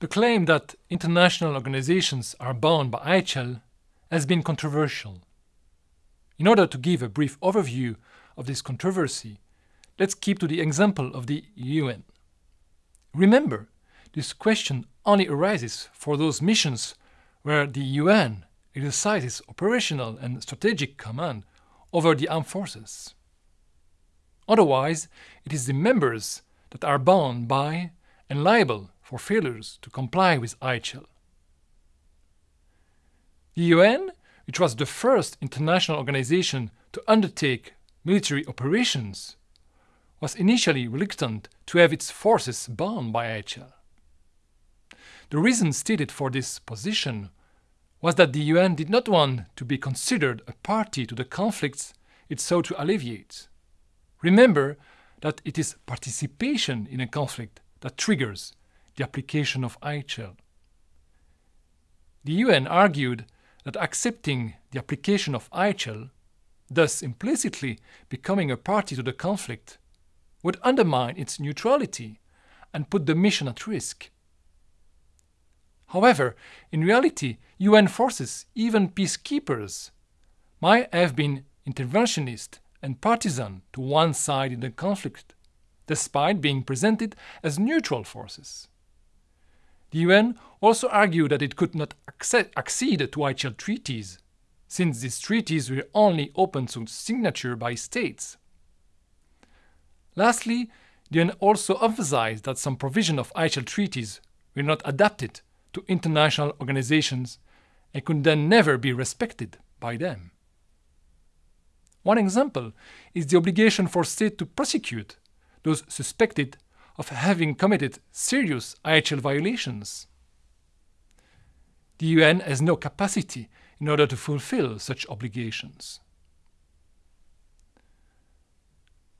The claim that international organizations are bound by IHL has been controversial. In order to give a brief overview of this controversy, let's keep to the example of the UN. Remember, this question only arises for those missions where the UN exercises operational and strategic command over the armed forces. Otherwise, it is the members that are bound by and liable for failures to comply with IHL. The UN, which was the first international organization to undertake military operations, was initially reluctant to have its forces bound by IHL. The reason stated for this position was that the UN did not want to be considered a party to the conflicts it sought to alleviate. Remember that it is participation in a conflict that triggers the application of IHL. The UN argued that accepting the application of IHL, thus implicitly becoming a party to the conflict, would undermine its neutrality and put the mission at risk. However, in reality, UN forces, even peacekeepers, might have been interventionist and partisan to one side in the conflict, despite being presented as neutral forces. The UN also argued that it could not accede to IHL treaties, since these treaties were only open to signature by states. Lastly, the UN also emphasized that some provisions of IHL treaties were not adapted to international organizations and could then never be respected by them. One example is the obligation for states to prosecute those suspected of having committed serious IHL violations. The UN has no capacity in order to fulfill such obligations.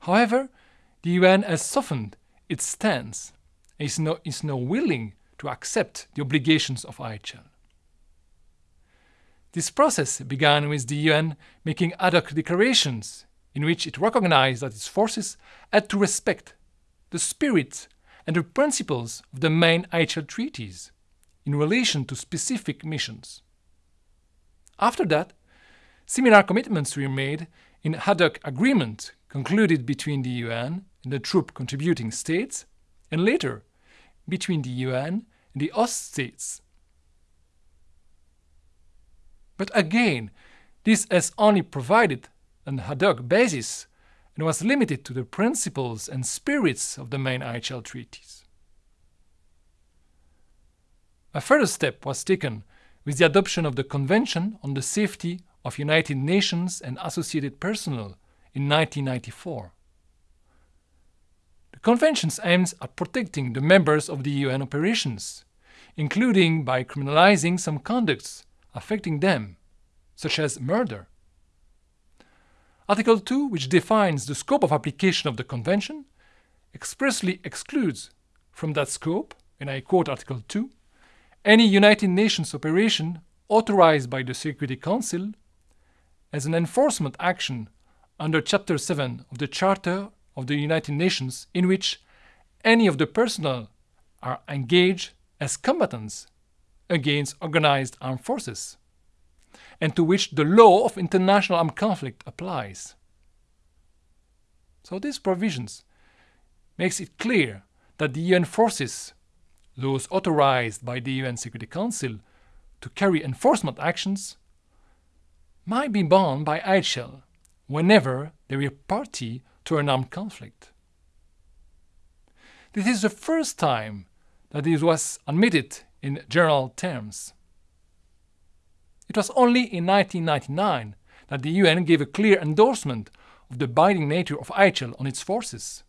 However, the UN has softened its stance and is now, is now willing to accept the obligations of IHL. This process began with the UN making ad hoc declarations in which it recognized that its forces had to respect the spirit and the principles of the main IHL treaties in relation to specific missions. After that, similar commitments were made in ad hoc agreement concluded between the UN and the troop contributing states, and later between the UN and the host states. But again, this has only provided an ad hoc basis and was limited to the principles and spirits of the main IHL treaties. A further step was taken with the adoption of the Convention on the Safety of United Nations and Associated Personnel in 1994. The Convention aims at protecting the members of the UN operations, including by criminalizing some conducts affecting them, such as murder. Article 2, which defines the scope of application of the Convention, expressly excludes from that scope, and I quote Article 2, any United Nations operation authorized by the Security Council as an enforcement action under Chapter 7 of the Charter of the United Nations in which any of the personnel are engaged as combatants against organized armed forces and to which the law of international armed conflict applies. So these provisions makes it clear that the UN forces, those authorized by the UN Security Council to carry enforcement actions, might be bound by IHL whenever they are party to an armed conflict. This is the first time that this was admitted in general terms. It was only in 1999 that the UN gave a clear endorsement of the binding nature of IHL on its forces.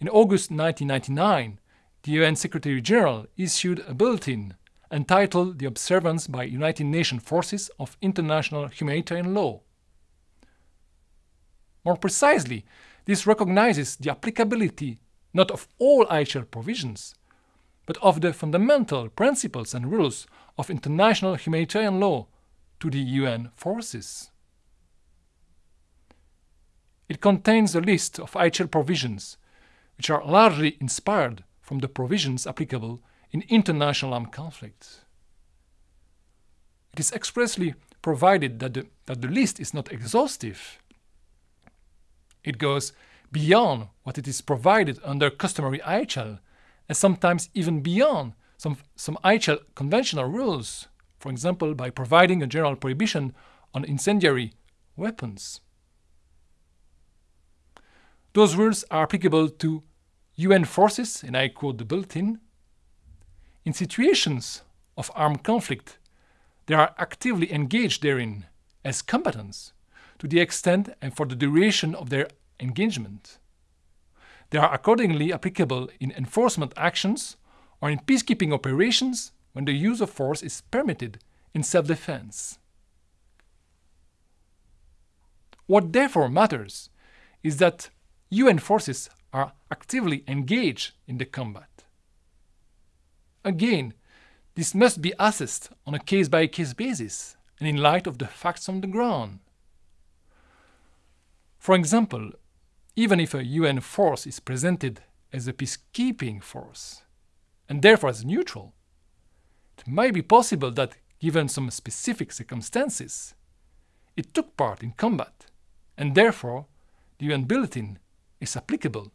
In August 1999, the UN Secretary General issued a bulletin entitled The Observance by United Nations Forces of International Humanitarian Law. More precisely, this recognizes the applicability not of all IHL provisions, but of the fundamental principles and rules of international humanitarian law to the UN forces. It contains a list of IHL provisions, which are largely inspired from the provisions applicable in international armed conflicts. It is expressly provided that the, that the list is not exhaustive. It goes beyond what it is provided under customary IHL and sometimes even beyond some, some IHL conventional rules, for example, by providing a general prohibition on incendiary weapons. Those rules are applicable to UN forces, and I quote the bulletin. In situations of armed conflict, they are actively engaged therein as combatants to the extent and for the duration of their engagement. They are accordingly applicable in enforcement actions or in peacekeeping operations when the use of force is permitted in self defense. What therefore matters is that UN forces are actively engaged in the combat. Again, this must be assessed on a case by case basis and in light of the facts on the ground. For example, even if a UN force is presented as a peacekeeping force, and therefore as neutral, it might be possible that, given some specific circumstances, it took part in combat, and therefore the UN Bulletin is applicable